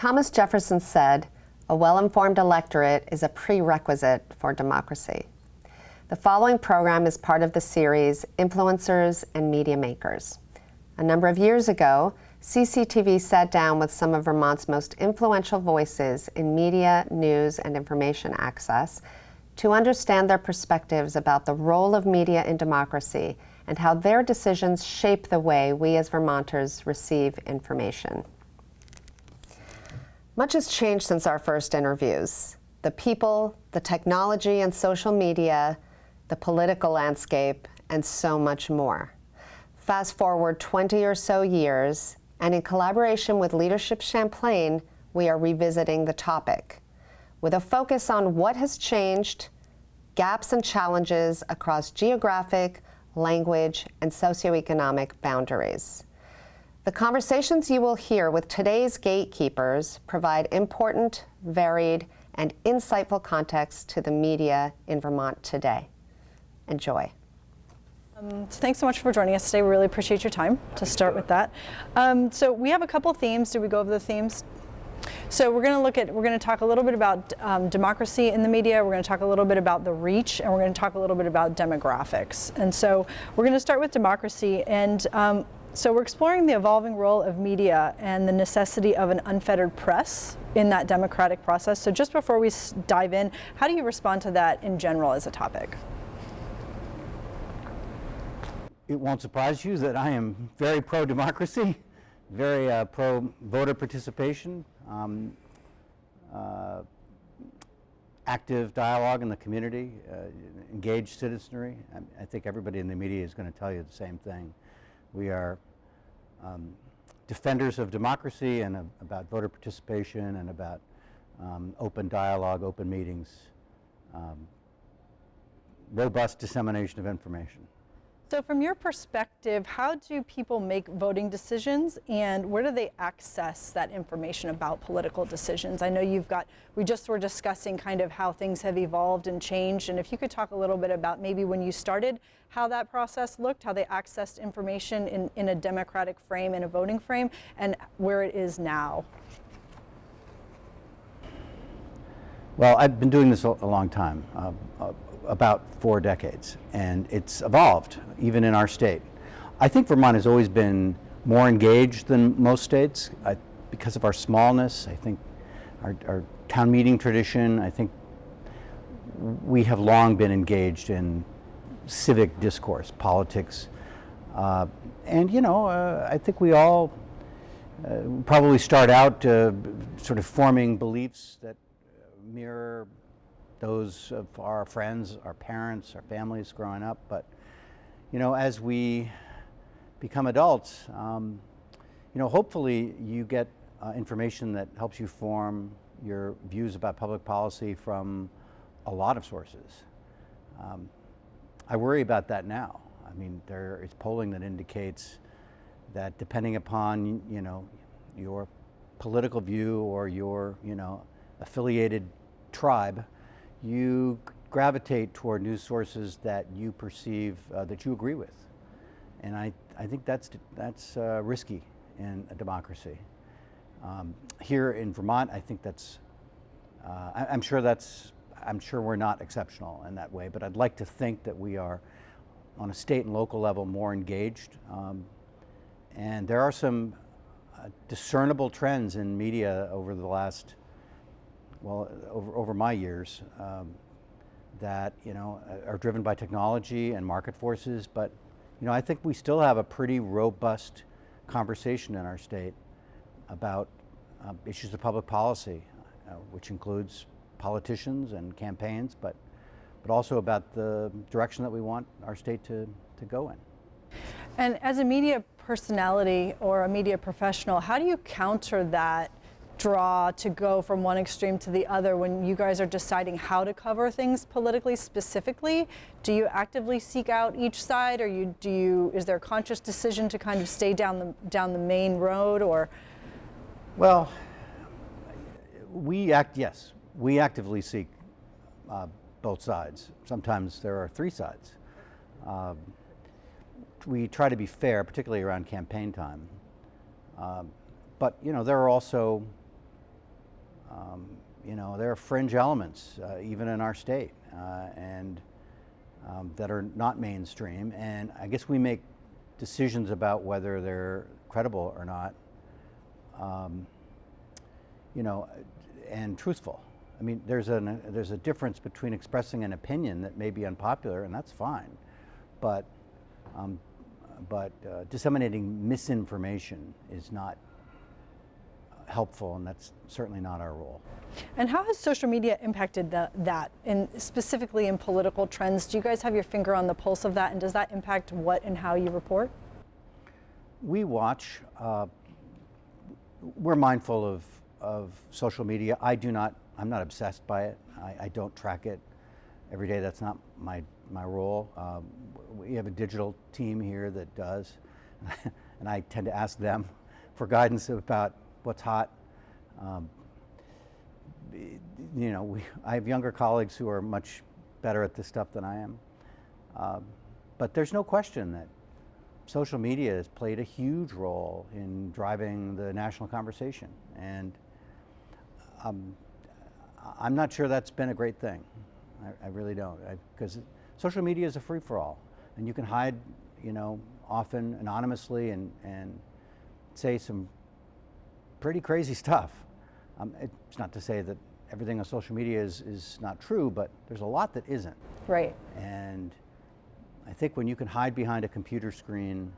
Thomas Jefferson said, a well-informed electorate is a prerequisite for democracy. The following program is part of the series Influencers and Media Makers. A number of years ago, CCTV sat down with some of Vermont's most influential voices in media, news, and information access to understand their perspectives about the role of media in democracy and how their decisions shape the way we as Vermonters receive information. Much has changed since our first interviews. The people, the technology and social media, the political landscape, and so much more. Fast forward 20 or so years, and in collaboration with Leadership Champlain, we are revisiting the topic with a focus on what has changed, gaps and challenges across geographic, language, and socioeconomic boundaries. The conversations you will hear with today's gatekeepers provide important, varied, and insightful context to the media in Vermont today. Enjoy. Um, thanks so much for joining us today. We really appreciate your time to start with that. Um, so we have a couple themes. Do we go over the themes? So we're going to look at, we're going to talk a little bit about um, democracy in the media, we're going to talk a little bit about the reach, and we're going to talk a little bit about demographics. And so we're going to start with democracy, and um, so we're exploring the evolving role of media and the necessity of an unfettered press in that democratic process. So just before we dive in, how do you respond to that in general as a topic? It won't surprise you that I am very pro-democracy, very uh, pro-voter participation, um, uh, active dialogue in the community, uh, engaged citizenry. I, I, think everybody in the media is going to tell you the same thing. We are um, defenders of democracy and about voter participation and about um, open dialogue, open meetings, um, robust dissemination of information. So from your perspective, how do people make voting decisions and where do they access that information about political decisions? I know you've got, we just were discussing kind of how things have evolved and changed and if you could talk a little bit about maybe when you started, how that process looked, how they accessed information in, in a democratic frame, in a voting frame, and where it is now. Well, I've been doing this a long time. Uh, uh, about four decades, and it's evolved, even in our state. I think Vermont has always been more engaged than most states I, because of our smallness. I think our, our town meeting tradition, I think we have long been engaged in civic discourse, politics, uh, and you know, uh, I think we all uh, probably start out uh, sort of forming beliefs that mirror those of our friends, our parents, our families growing up. But, you know, as we become adults, um, you know, hopefully you get uh, information that helps you form your views about public policy from a lot of sources. Um, I worry about that now. I mean, there is polling that indicates that depending upon, you know, your political view or your, you know, affiliated tribe, you gravitate toward news sources that you perceive, uh, that you agree with. And I, I think that's, that's uh, risky in a democracy. Um, here in Vermont, I think that's, uh, I, am sure that's, I'm sure we're not exceptional in that way, but I'd like to think that we are on a state and local level more engaged. Um, and there are some uh, discernible trends in media over the last well, over, over my years, um, that, you know, are driven by technology and market forces, but, you know, I think we still have a pretty robust conversation in our state about uh, issues of public policy, uh, which includes politicians and campaigns, but, but also about the direction that we want our state to, to go in. And as a media personality or a media professional, how do you counter that draw to go from one extreme to the other when you guys are deciding how to cover things politically specifically? Do you actively seek out each side or you, do you, is there a conscious decision to kind of stay down the, down the main road or? Well, we act, yes, we actively seek uh, both sides. Sometimes there are three sides. Um, we try to be fair, particularly around campaign time. Um, but you know, there are also Um, you know, there are fringe elements, uh, even in our state, uh, and um, that are not mainstream. And I guess we make decisions about whether they're credible or not, um, you know, and truthful. I mean, there's, an, there's a difference between expressing an opinion that may be unpopular, and that's fine, but, um, but uh, disseminating misinformation is not helpful, and that's certainly not our role. And how has social media impacted the, that, in, specifically in political trends? Do you guys have your finger on the pulse of that, and does that impact what and how you report? We watch. Uh, we're mindful of, of social media. I do not. I'm not obsessed by it. I, I don't track it every day. That's not my my role. Um, we have a digital team here that does, and I tend to ask them for guidance about what's hot. Um, you know, we, I have younger colleagues who are much better at this stuff than I am. Um, but there's no question that social media has played a huge role in driving the national conversation. And um, I'm not sure that's been a great thing. I, I really don't. Because social media is a free for all. And you can hide, you know, often anonymously and, and say some pretty crazy stuff. Um, it's not to say that everything on social media is, is not true, but there's a lot that isn't. Right. And I think when you can hide behind a computer screen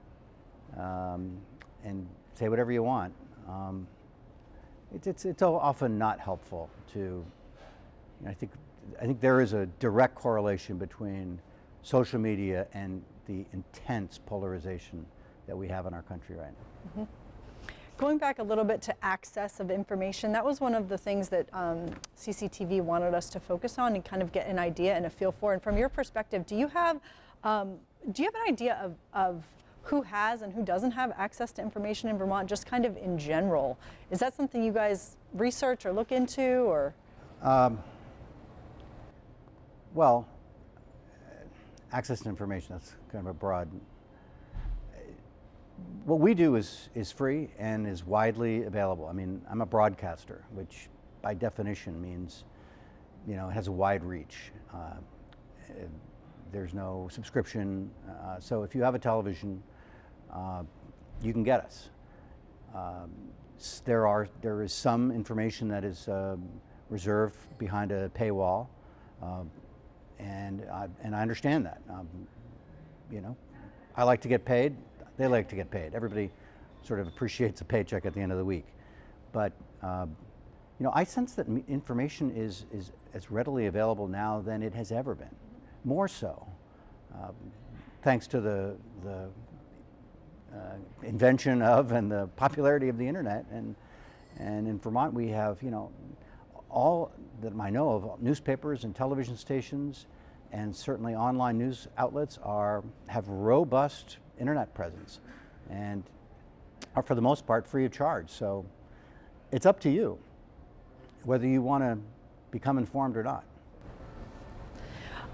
um, and say whatever you want, um, it's, it's, it's often not helpful to, you know, I think, I think there is a direct correlation between social media and the intense polarization that we have in our country right now. Mm -hmm. Going back a little bit to access of information, that was one of the things that um, CCTV wanted us to focus on and kind of get an idea and a feel for. And from your perspective, do you have, um, do you have an idea of, of who has and who doesn't have access to information in Vermont, just kind of in general? Is that something you guys research or look into, or? Um, well, access to information, that's kind of a broad what we do is, is free and is widely available. I mean, I'm a broadcaster, which by definition means, you know, it has a wide reach. Uh, there's no subscription. Uh, so if you have a television, uh, you can get us. Um, there are there is some information that is um, reserved behind a paywall, um, and I, and I understand that. Um, you know, I like to get paid. They like to get paid. Everybody sort of appreciates a paycheck at the end of the week. But um, you know, I sense that information is, is as readily available now than it has ever been, more so, um, thanks to the, the uh, invention of and the popularity of the internet. And, and in Vermont we have, you know, all that I know of newspapers and television stations and certainly online news outlets are, have robust internet presence and are for the most part free of charge. So it's up to you whether you want to become informed or not.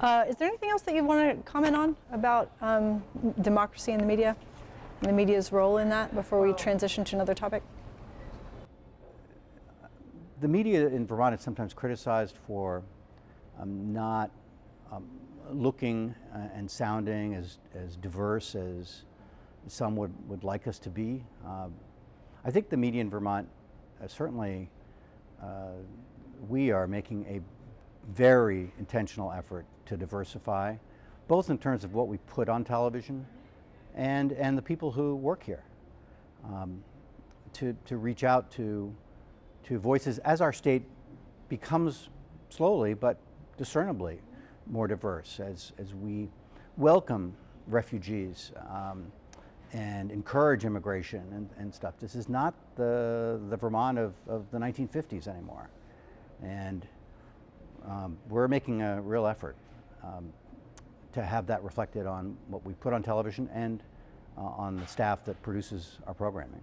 Uh, is there anything else that you want to comment on about um, democracy in the media and the media's role in that before we transition to another topic? The media in Vermont is sometimes criticized for um, not um, looking uh, and sounding as, as diverse as some would, would like us to be. Uh, I think the media in Vermont, uh, certainly, uh, we are making a very intentional effort to diversify, both in terms of what we put on television and, and the people who work here. Um, to, to reach out to, to voices as our state becomes slowly but discernibly more diverse as, as we welcome refugees um, and encourage immigration and, and, stuff. This is not the, the Vermont of, of the 1950s anymore. And um, we're making a real effort um, to have that reflected on what we put on television and uh, on the staff that produces our programming.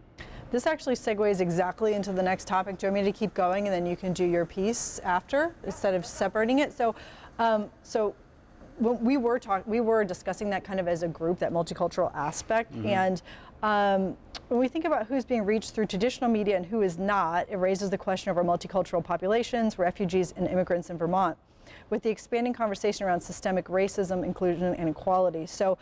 This actually segues exactly into the next topic. Do you want me to keep going and then you can do your piece after instead of separating it? So um, so we were talking, we were discussing that kind of as a group, that multicultural aspect, mm -hmm. and Um, when we think about who's being reached through traditional media and who is not, it raises the question of our multicultural populations, refugees, and immigrants in Vermont, with the expanding conversation around systemic racism, inclusion, and equality. So,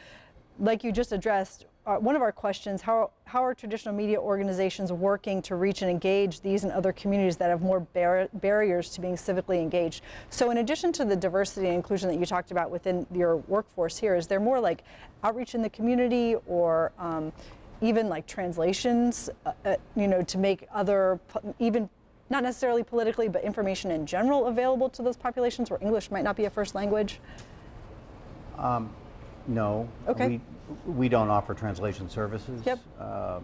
like you just addressed, uh, one of our questions, how, how are traditional media organizations working to reach and engage these and other communities that have more bar barriers to being civically engaged? So in addition to the diversity and inclusion that you talked about within your workforce here, is there more like outreach in the community or um, even like translations, uh, uh, you know, to make other, even not necessarily politically, but information in general available to those populations where English might not be a first language? Um, no. Okay. We, we don't offer translation services. Yep. Um,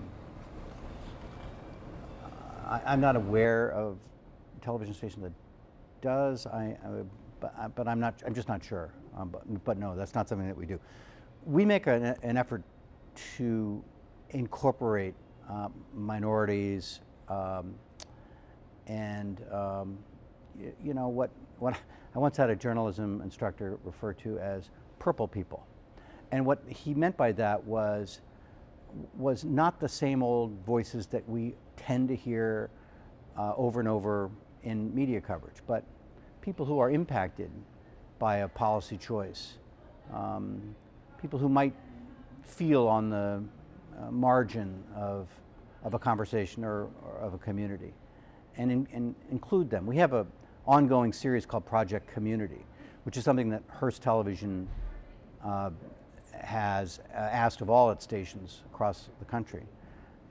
I, I'm not aware of a television station that does. I, I but, but I'm not. I'm just not sure. Um, but, but no, that's not something that we do. We make an, an effort to incorporate um, minorities um, and um, y- you know what what I once had a journalism instructor refer to as purple people. And what he meant by that was was not the same old voices that we tend to hear uh, over and over in media coverage, but people who are impacted by a policy choice, um, people who might feel on the uh, margin of, of a conversation or, or of a community, and, in, include them. We have a ongoing series called Project Community, which is something that Hearst Television uh, has uh, asked of all its stations across the country.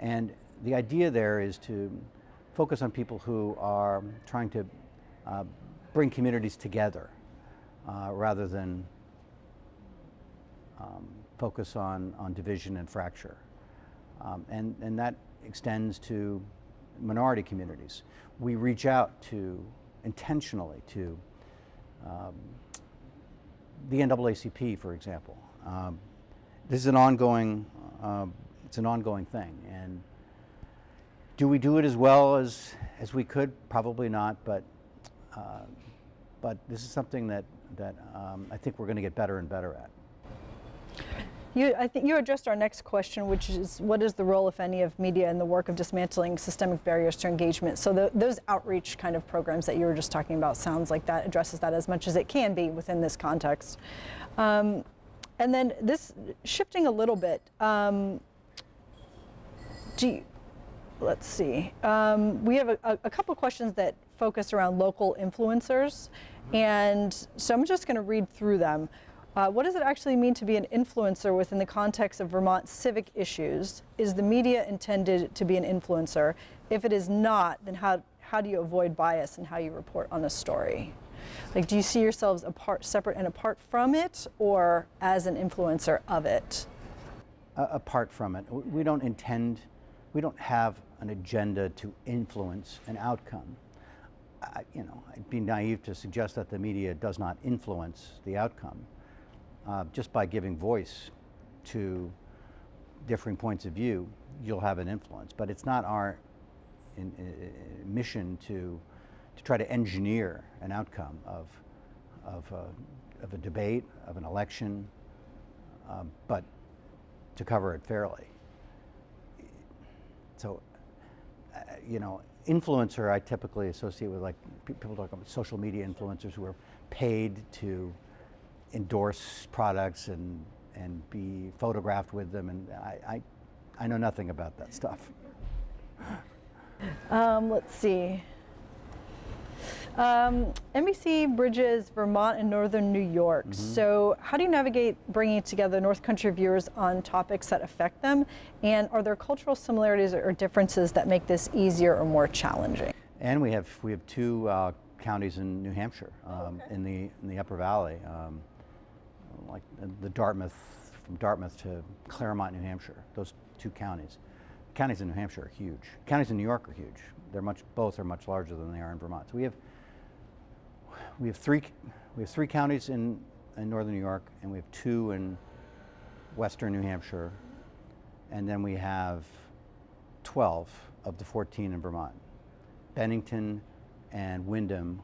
And the idea there is to focus on people who are trying to uh, bring communities together uh, rather than um, focus on, on division and fracture. Um, and, and that extends to minority communities. We reach out to intentionally to um, the NAACP, for example. Um, this is an ongoing, uh, it's an ongoing thing. And do we do it as well as, as we could? Probably not, but, uh, but this is something that, that um, I think we're going to get better and better at. You, I think you addressed our next question, which is what is the role, if any, of media in the work of dismantling systemic barriers to engagement? So the, those outreach kind of programs that you were just talking about sounds like that addresses that as much as it can be within this context. Um, and then this shifting a little bit. Um, do you, let's see. Um, we have a, a couple questions that focus around local influencers, and so I'm just going to read through them. Uh, what does it actually mean to be an influencer within the context of Vermont civic issues? Is the media intended to be an influencer? If it is not, then how, how do you avoid bias in how you report on a story? Like, do you see yourselves apart, separate and apart from it, or as an influencer of it? Uh, apart from it, we don't intend, we don't have an agenda to influence an outcome. I, you know, I'd be naive to suggest that the media does not influence the outcome. Uh, just by giving voice to differing points of view, you'll have an influence. But it's not our in, in, mission to to try to engineer an outcome of of a, of a debate, of an election, um, but to cover it fairly. So, uh, you know, influencer I typically associate with like people talk about social media influencers who are paid to endorse products and and be photographed with them, and I I, I know nothing about that stuff. Um, let's see. Um, NBC bridges Vermont and Northern New York. So, how do you navigate bringing together North Country viewers on topics that affect them? And are there cultural similarities or differences that make this easier or more challenging? And we have we have two uh, counties in New Hampshire, um, in the in the Upper Valley, um, like the Dartmouth from Dartmouth to Claremont, New Hampshire. Those two counties. Counties in New Hampshire are huge. Counties in New York are huge. They're much both are much larger than they are in Vermont. So we have we have three we have three counties in in northern New York, and we have two in western New Hampshire, and then we have 12 of the 14 in Vermont. Bennington and Windham.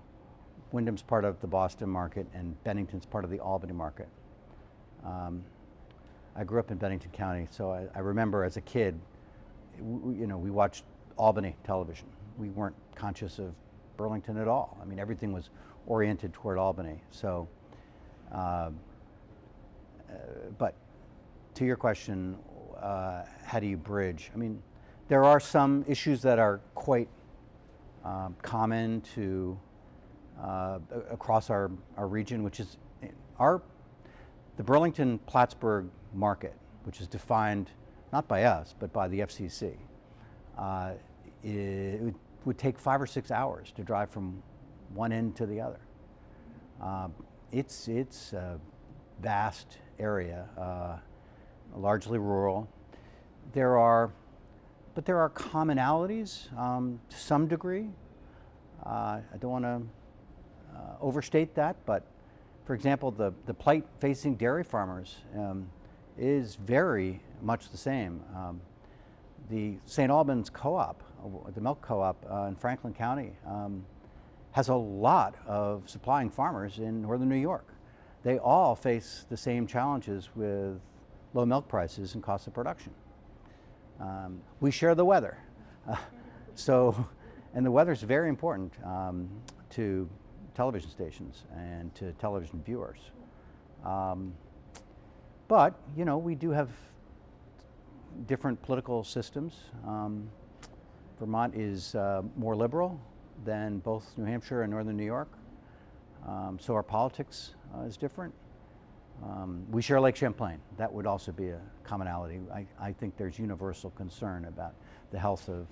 Windham's part of the Boston market, and Bennington's part of the Albany market. Um, I grew up in Bennington County, so I, I remember as a kid, you know, we watched Albany television. We weren't conscious of Burlington at all. I mean, everything was oriented toward Albany. So, uh, uh, but to your question, uh, how do you bridge? I mean, there are some issues that are quite um, common to uh, across our, our region, which is our the Burlington Plattsburgh market, which is defined not by us but by the FCC. Uh, it would, take five or six hours to drive from one end to the other. Um, it's it's a vast area, uh, largely rural. There are, but there are commonalities um, to some degree. Uh, I don't want to uh, overstate that, but for example, the, the plight facing dairy farmers um, is very much the same. Um, the St. Albans Co-op, uh, the milk co-op uh, in Franklin County, um, has a lot of supplying farmers in northern New York. They all face the same challenges with low milk prices and cost of production. Um, we share the weather. Uh, so, and the weather is very important um, to television stations and to television viewers. Um, but, you know, we do have different political systems. Vermont is uh, more liberal than both New Hampshire and Northern New York. Um, so our politics uh, is different. Um, we share Lake Champlain. That would also be a commonality. I, I think there's universal concern about the health of,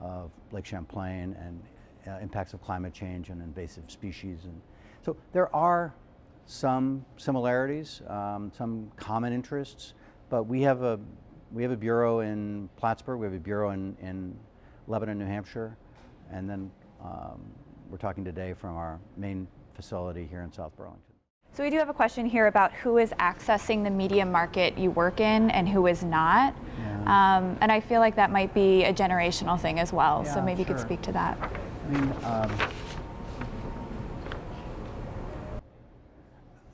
of Lake Champlain and uh, impacts of climate change and invasive species. And so there are some similarities, um, some common interests, but we have a we have a bureau in Plattsburgh, we have a bureau in, in Lebanon, New Hampshire, and then um, we're talking today from our main facility here in South Burlington. So we do have a question here about who is accessing the media market you work in and who is not. Yeah. Um, and I feel like that might be a generational thing as well. so Yeah, maybe you could speak to that. I mean, um,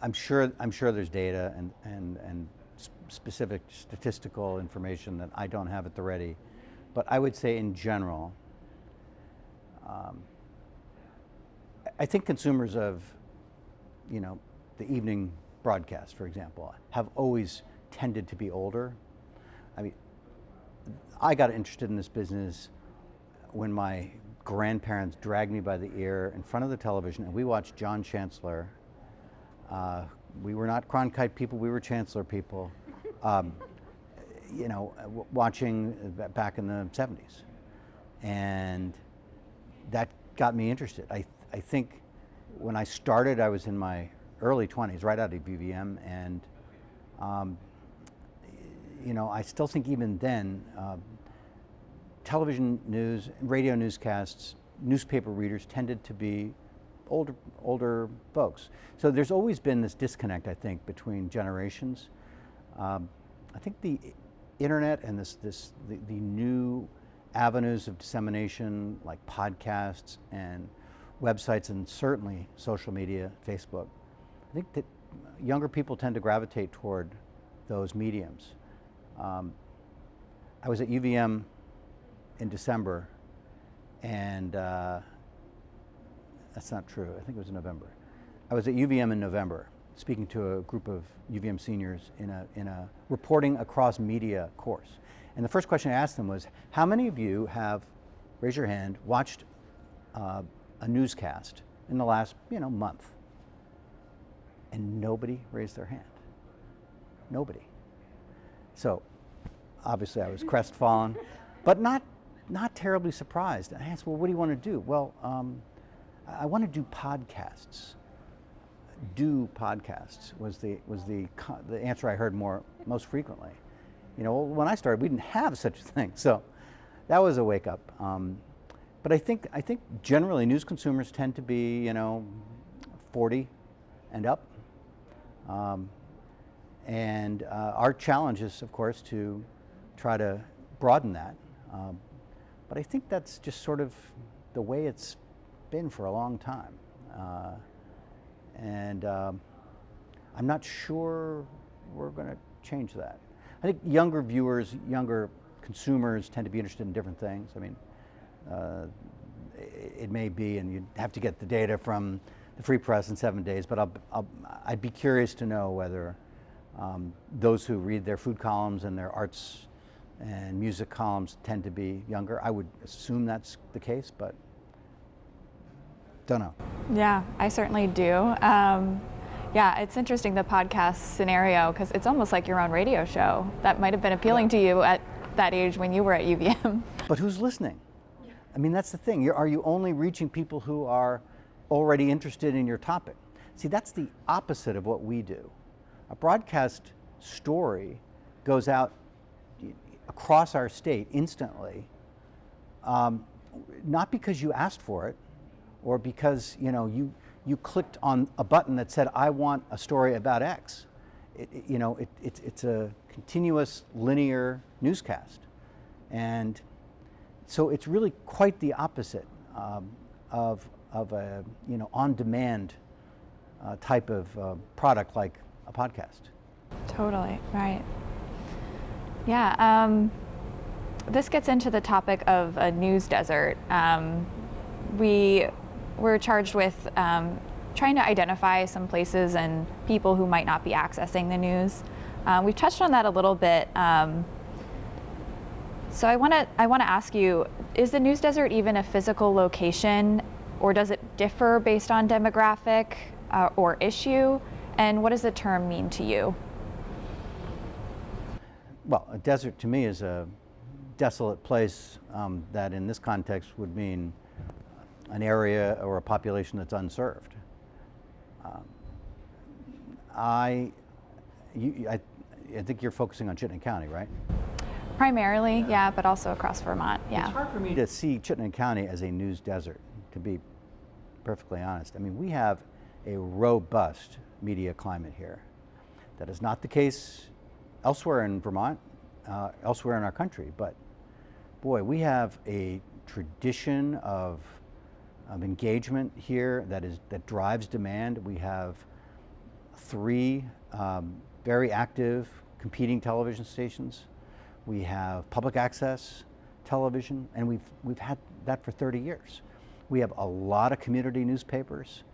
I'm sure I'm sure there's data and and and specific statistical information that I don't have at the ready, but I would say in general, um, I- think consumers of, you know, the evening broadcast, for example, have always tended to be older. I mean, I got interested in this business when my grandparents dragged me by the ear in front of the television and we watched John Chancellor. Uh, we were not Cronkite people, we were Chancellor people. Um, you know, uh, watching uh, back in the 70s. And that got me interested. I, I think when I started, I was in my early 20s, right out of UVM, and um, you know, I still think even then, uh, television news, radio newscasts, newspaper readers tended to be older, older folks. So there's always been this disconnect, I think, between generations. Um, I think the internet and this, this, the, the new avenues of dissemination, like podcasts and websites, and certainly social media, Facebook, I think that younger people tend to gravitate toward those mediums. Um, I was at UVM in December, and uh, that's not true. I think it was in November. I was at UVM in November, speaking to a group of UVM seniors in a in a reporting across media course. And the first question I asked them was, "How many of you have, raise your hand, watched uh, a newscast in the last you know month?" And nobody raised their hand. Nobody. So obviously I was crestfallen, but not, not terribly surprised. I asked, well, what do you want to do? Well, um, I want to do podcasts. Do podcasts was the, was the, the answer I heard more, most frequently. You know, when I started, we didn't have such a thing. So that was a wake up. Um, but I think, I think generally news consumers tend to be, you know, 40 and up. Um, and uh, our challenge is, of course, to try to broaden that. Um, but I think that's just sort of the way it's been for a long time. Uh, and um, I'm not sure we're going to change that. I think younger viewers, younger consumers tend to be interested in different things. I mean, uh, it, may be, and you'd have to get the data from the Free Press in Seven Days, but I'll, I'd be curious to know whether um, those who read their food columns and their arts and music columns tend to be younger. I would assume that's the case, but don't know. Yeah, I certainly do. Um, yeah, it's interesting the podcast scenario because it's almost like your own radio show. That might have been appealing to you at that age when you were at UVM. But who's listening? I mean, that's the thing. You're, are you only reaching people who are already interested in your topic? See, that's the opposite of what we do. A broadcast story goes out across our state instantly, um, not because you asked for it, or because you know you you clicked on a button that said I want a story about X. It, it, you know, it, it's it's a continuous linear newscast, and so it's really quite the opposite um, of of a you know on-demand uh, type of uh, product like a podcast. Totally right. Yeah. Um, this gets into the topic of a news desert. Um, we we're charged with um, trying to identify some places and people who might not be accessing the news. Uh, we've touched on that a little bit. Um, so I want to I want to ask you: Is the news desert even a physical location, or does it differ based on demographic uh, or issue? And what does the term mean to you? Well, a desert to me is a desolate place um, that, in this context, would mean an area or a population that's unserved. Um, I, you, I, I think you're focusing on Chittenden County, right? Primarily, yeah, but also across Vermont, yeah. It's hard for me to see Chittenden County as a news desert, to be perfectly honest. I mean, we have a robust media climate here. That is not the case elsewhere in Vermont, uh, elsewhere in our country, but boy, we have a tradition of um, engagement here that is that drives demand. We have three um, very active competing television stations. We have public access television, and we've we've had that for 30 years. We have a lot of community newspapers.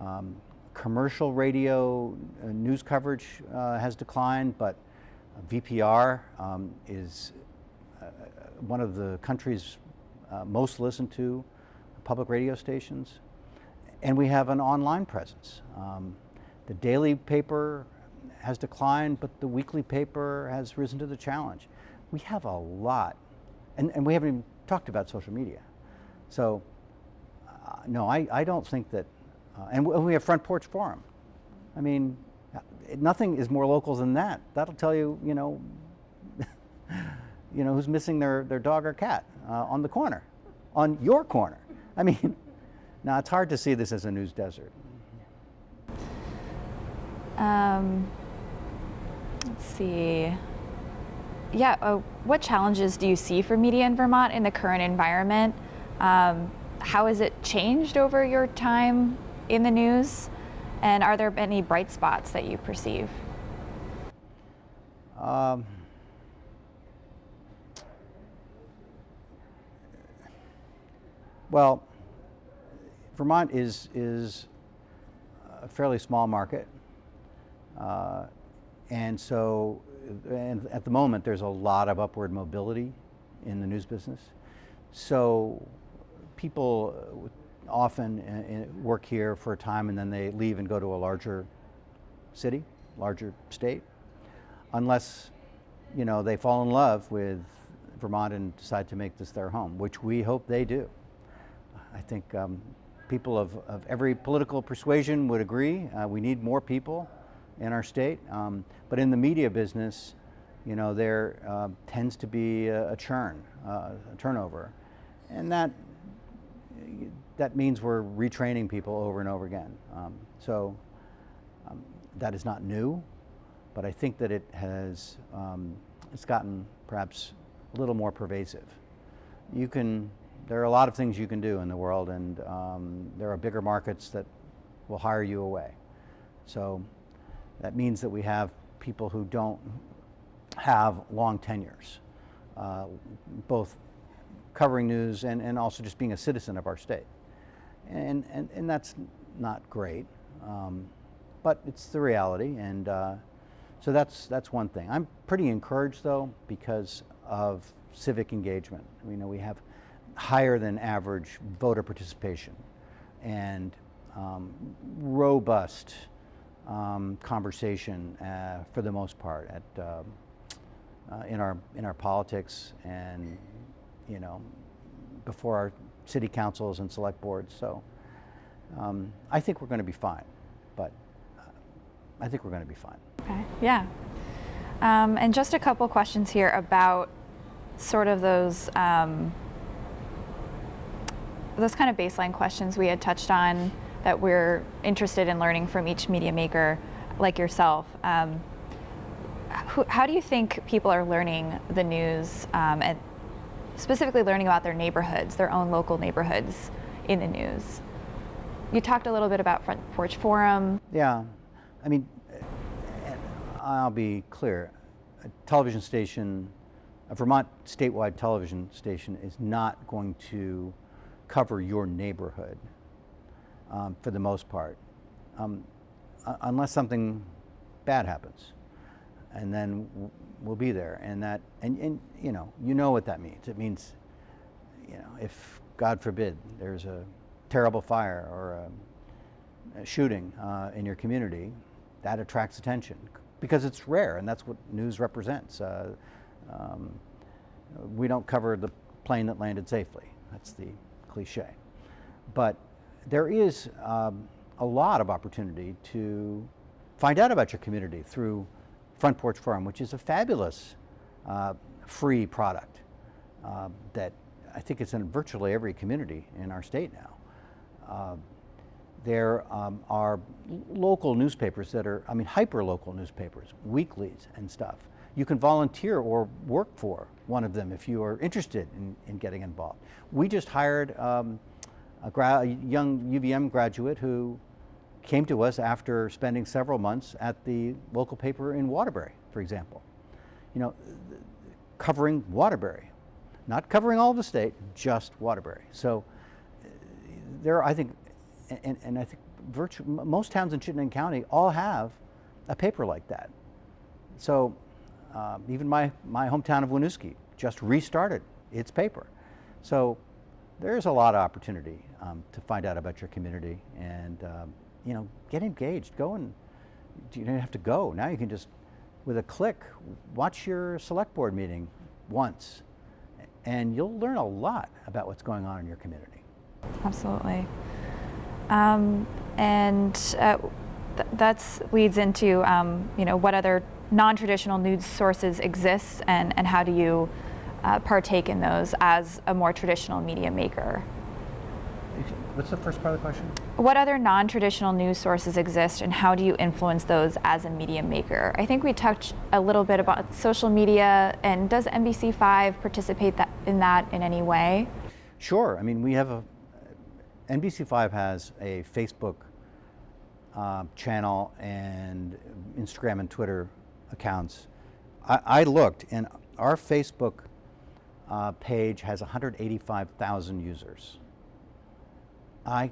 Um, commercial radio uh, news coverage uh, has declined, but VPR um, is uh, one of the country's uh, most listened to public radio stations, and we have an online presence. Um, the daily paper has declined, but the weekly paper has risen to the challenge. We have a lot, and, and we haven't even talked about social media. So, uh, no, I, I don't think that, uh, and we have Front Porch Forum. I mean, nothing is more local than that. That'll tell you, you know, you know who's missing their, their dog or cat uh, on the corner, on your corner. I mean, now it's hard to see this as a news desert. Um, let's see. Yeah, uh, what challenges do you see for media in Vermont in the current environment? Um, how has it changed over your time in the news? And are there any bright spots that you perceive? Um, Well, Vermont is, is a fairly small market. Uh, and so, and at the moment, there's a lot of upward mobility in the news business. So people often uh, uh, work here for a time and then they leave and go to a larger city, larger state, unless you know they fall in love with Vermont and decide to make this their home, which we hope they do. I think um, people of, of every political persuasion would agree. Uh, we need more people in our state. Um, but in the media business, you know, there uh, tends to be a, a churn, uh, a turnover. And that, that means we're retraining people over and over again. Um, so um, that is not new, but I think that it has, um, it's gotten perhaps a little more pervasive. You can there are a lot of things you can do in the world, and um, there are bigger markets that will hire you away. So that means that we have people who don't have long tenures, uh, both covering news and, and also just being a citizen of our state. And, and, and that's not great, um, but it's the reality. And uh, so that's, that's one thing. I'm pretty encouraged though because of civic engagement. You know, we have higher than average voter participation and um, robust um, conversation uh, for the most part at, um, uh, in, our, in our politics and, you know, before our city councils and select boards. So um, I think we're going to be fine, but uh, I think we're going to be fine. Okay, yeah. Um, and just a couple questions here about sort of those um, those kind of baseline questions we had touched on that we're interested in learning from each media maker like yourself. Um, who, how do you think people are learning the news um, and specifically learning about their neighborhoods, their own local neighborhoods in the news? You talked a little bit about Front Porch Forum. Yeah, I mean, I'll be clear. A television station, a Vermont statewide television station is not going to cover your neighborhood um, for the most part, um, unless something bad happens. And then we'll be there. And that, and, and you know, you know what that means. It means, you know, if God forbid there's a terrible fire or a, a shooting uh, in your community, that attracts attention because it's rare and that's what news represents. Uh, um, we don't cover the plane that landed safely. That's the cliche. But there is um, a lot of opportunity to find out about your community through Front Porch Forum, which is a fabulous uh, free product uh, that I think is in virtually every community in our state now. Uh, there um, are local newspapers that are, I mean, hyper-local newspapers, weeklies and stuff. You can volunteer or work for one of them if you are interested in, in getting involved. We just hired um, a, a, young UVM graduate who came to us after spending several months at the local paper in Waterbury, for example. You know, covering Waterbury, not covering all of the state, just Waterbury. So there, are, I think, and, and I think virtually most towns in Chittenden County all have a paper like that. So uh, even my, my hometown of Winooski just restarted its paper. So there's a lot of opportunity um, to find out about your community and um, you know get engaged. Go and you don't have to go now. You can just with a click watch your select board meeting once, and you'll learn a lot about what's going on in your community. Absolutely. Um, and uh, th that's leads into um, you know what other non-traditional news sources exist and, and how do you uh, partake in those as a more traditional media maker? What's the first part of the question? What other non-traditional news sources exist and how do you influence those as a media maker? I think we touched a little bit about social media and does NBC5 participate that, in that in any way? Sure. I mean, we have a, NBC5 has a Facebook uh, channel and Instagram and Twitter accounts. I, I looked and our Facebook uh, page has 185,000 users. I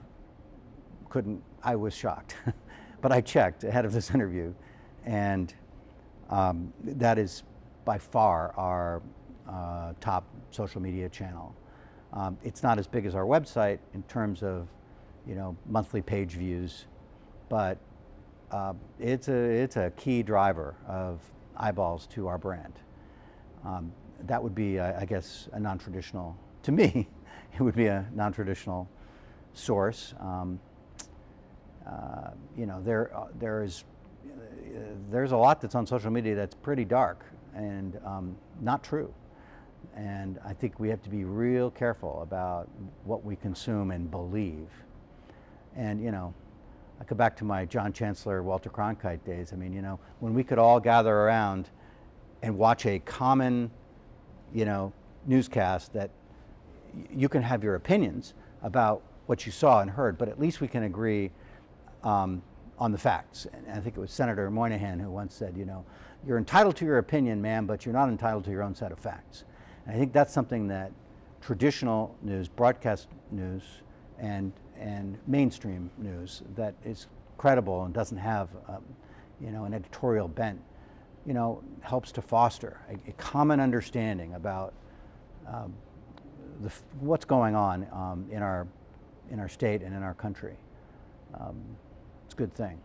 couldn't, I was shocked. but I checked ahead of this interview and um, that is by far our uh, top social media channel. Um, it's not as big as our website in terms of, you know, monthly page views, but uh, it's, a, it's a key driver of eyeballs to our brand. Um, that would be, uh, I guess, a non-traditional, to me, it would be a non-traditional source. Um, uh, you know, there, uh, there is, uh, there's a lot that's on social media that's pretty dark and um, not true. And I think we have to be real careful about what we consume and believe. And, you know, I go back to my John Chancellor, Walter Cronkite days. I mean, you know, when we could all gather around and watch a common, you know, newscast that you can have your opinions about what you saw and heard, but at least we can agree um, on the facts. And I think it was Senator Moynihan who once said, you know, you're entitled to your opinion, ma'am, but you're not entitled to your own set of facts. And I think that's something that traditional news, broadcast news, and, and mainstream news that is credible and doesn't have, um, you know, an editorial bent, you know, helps to foster a, a common understanding about um, the, what's going on um, in, our, in our state and in our country. Um, it's a good thing.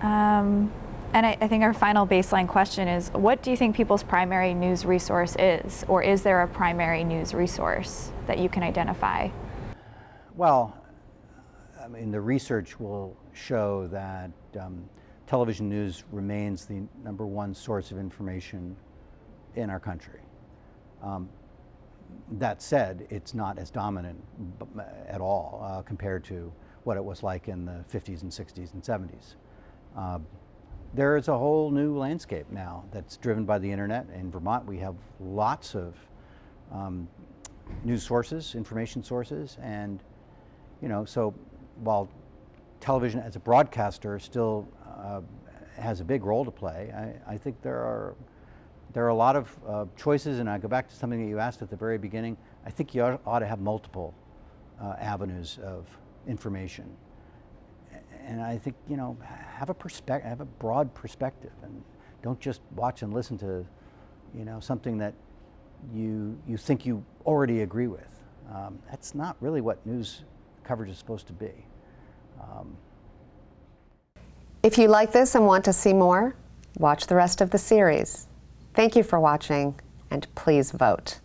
Um, and I, I, think our final baseline question is, what do you think people's primary news resource is? Or is there a primary news resource that you can identify? Well, I mean, the research will show that um, television news remains the number one source of information in our country. Um, that said, it's not as dominant at all uh, compared to what it was like in the 50s and 60s and 70s. Uh, there is a whole new landscape now that's driven by the internet. In Vermont, we have lots of um, news sources, information sources, and you know, so while television as a broadcaster still uh, has a big role to play, I, I, think there are there are a lot of uh, choices, and I go back to something that you asked at the very beginning. I think you ought, to have multiple uh, avenues of information and I think you know have a perspective, have a broad perspective, and don't just watch and listen to, you know, something that you you think you already agree with. Um, that's not really what news coverage is supposed to be. Um, if you like this and want to see more, watch the rest of the series. Thank you for watching, and please vote.